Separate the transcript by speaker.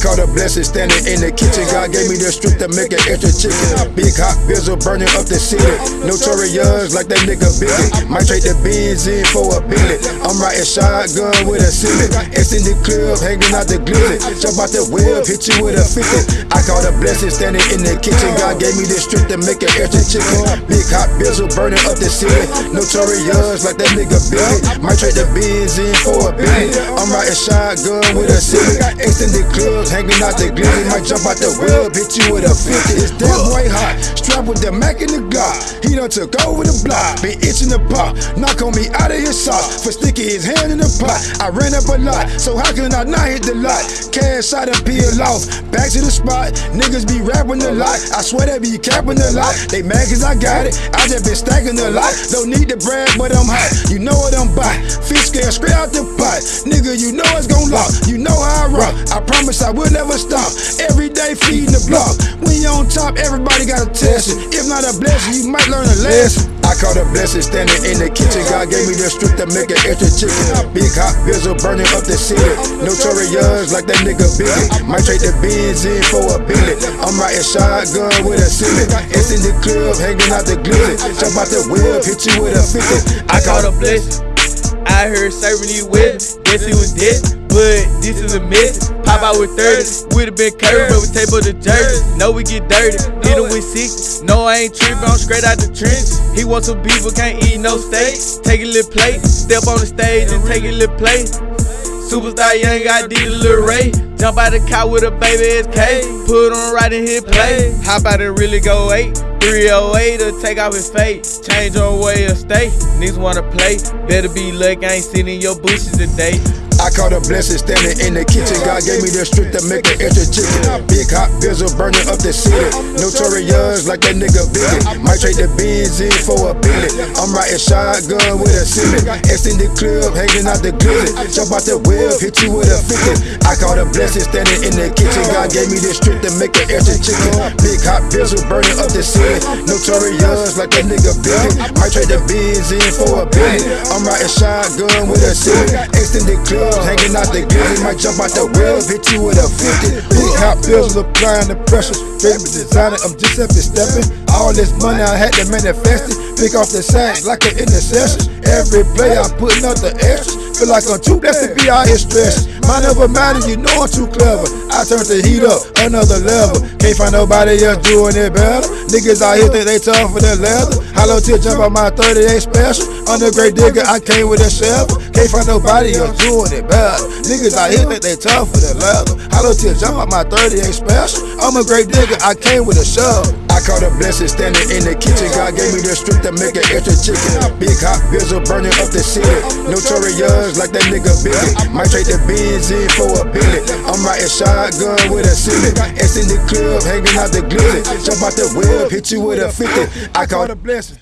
Speaker 1: caught a blessing standing in the kitchen. God gave me the strength to make an extra chicken. Big hot bizzle burning up the city. Notorious like that nigga Biggie. Might trade the beans in for a billet. I'm riding shotgun with a ceiling. It's in the club, hanging out the glizzy. Jump out the web, hit you with a 50. I caught a blessing standing in the kitchen. God gave me the strength to make an extra chicken. Big hot bizzle burning up the city. Notorious like that nigga Biggie. Might trade the beans in for a billet. I'm riding shotgun with a ceiling. Extended clubs, hanging out the glizzy. Might jump out the web, hit you with a 50. It's that boy hot. Strap with the Mac in the Glock. He done took over the block. Been itching the pop. Knock on me out of his sauce. For sticking his hand in the pot. I ran up a lot. So how can I not hit the lot? Cash out and peel off. Back to the spot. Niggas be rapping a lot. I swear they be capping a lot. They mad cause I got it. I just been stacking a lot. Don't need the brag, but I'm hot. You know what I'm by. Fish scale straight out the pot. Nigga, you know it's gon' lock. You know how I promise I will never stop. Every day feeding the block. When you on top, everybody got a test it. If not a blessing, you might learn a lesson. I caught a blessing standing in the kitchen. God gave me the strength to make an extra chicken. Big hot bizzle burning up the city. Notorious like that nigga Biggie. Might trade the beans in for a billet. I'm riding shotgun with a ceiling. It's in the club, hanging out the glizzy. Jump out the whip, hit you with a 50.
Speaker 2: I caught a blessing. I heard serving these whips. Guess it was this, but this is a mess. Pop out with 30, would've been curved, but we tape up the jersey. Know we get dirty, hit him with 60. No, I ain't tripping, I'm straight out the trench. He wants some beef, but can't eat no steak. Take a little plate, step on the stage and take a little plate. Superstar young, I did a little Ray. Jump out the car with a baby SK. Put on right in his play. How about it really go 8? 308 to take off his face. Change on way of stay. Niggas wanna play. Better be lucky, I ain't sitting in your bushes today.
Speaker 1: I caught a blessing standing in the kitchen. God gave me the strength to make an extra chicken. Big hot bills are burning up the city. Notorious like that nigga Biggie. Might trade the beans in for a billet. I'm riding shotgun with a ceiling. Extended club, hanging out the glizzy. Jump out the web, hit you with a 50. I caught a blessing standing in the kitchen. God gave me the strength to make an extra chicken. Big hot bizzle burning up the city. Notorious like that nigga Biggie. Might trade the beans in for a billet. I'm riding shotgun with a ceiling. Extended club hanging out the glizzy. Might jump out the web, hit you with a 50. Big hot bills applying the pressure. Baby designer, I'm just up and stepping. All this money I had to manifest it. Pick off the sacks like an intercession. Every play I'm putting up the extras. Feel like I'm too blessed to be out here stressed. Mind over matter, you know I'm too clever. I turn the heat up, another level. Can't find nobody else doing it better. Niggas out here think they tough for the leather. Hollow tip jump on my 38 special. On the great digger, I came with a shovel. Can't find nobody else doing it better. Niggas out here think they tough for the leather. Hollow tip jump on my 38 special. I'm a great nigga, I came with a shovel. I caught a blessing standing in the kitchen. God gave me the strength to make an extra chicken. Big hot bizzle burning up the city. Notorious like that nigga Biggie. Might trade the beans in for a billet. I'm riding shotgun with a ceiling. It's in the club, hanging out the glizzy. Jump out the web, hit you with a 50. I caught a blessing.